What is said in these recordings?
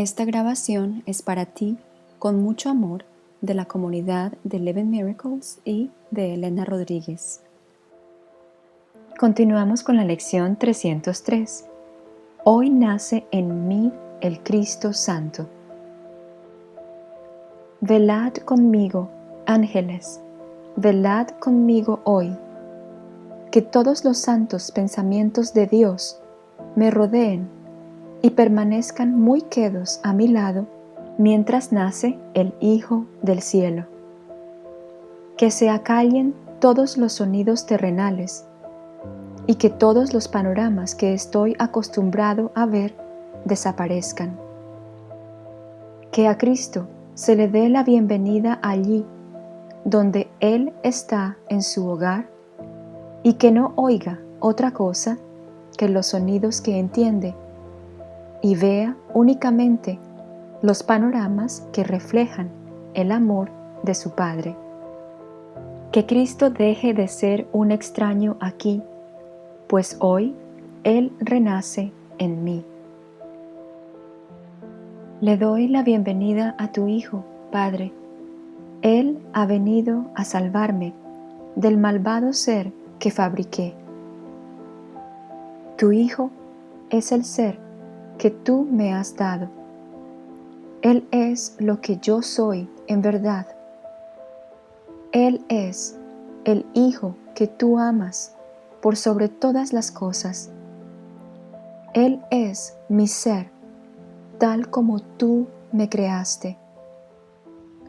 Esta grabación es para ti, con mucho amor, de la comunidad de Eleven Miracles y de Elena Rodríguez. Continuamos con la lección 303. Hoy nace en mí el Cristo Santo. Velad conmigo, ángeles, velad conmigo hoy, que todos los santos pensamientos de Dios me rodeen y permanezcan muy quedos a mi lado mientras nace el Hijo del cielo. Que se acallen todos los sonidos terrenales y que todos los panoramas que estoy acostumbrado a ver desaparezcan. Que a Cristo se le dé la bienvenida allí donde Él está en su hogar y que no oiga otra cosa que los sonidos que entiende y vea únicamente los panoramas que reflejan el amor de su Padre. Que Cristo deje de ser un extraño aquí, pues hoy Él renace en mí. Le doy la bienvenida a tu Hijo, Padre. Él ha venido a salvarme del malvado ser que fabriqué. Tu Hijo es el ser que tú me has dado. Él es lo que yo soy en verdad. Él es el Hijo que tú amas por sobre todas las cosas. Él es mi ser, tal como tú me creaste.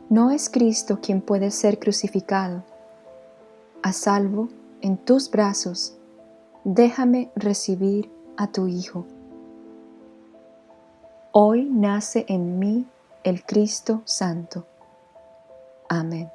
No es Cristo quien puede ser crucificado. A salvo en tus brazos, déjame recibir a tu Hijo. Hoy nace en mí el Cristo Santo. Amén.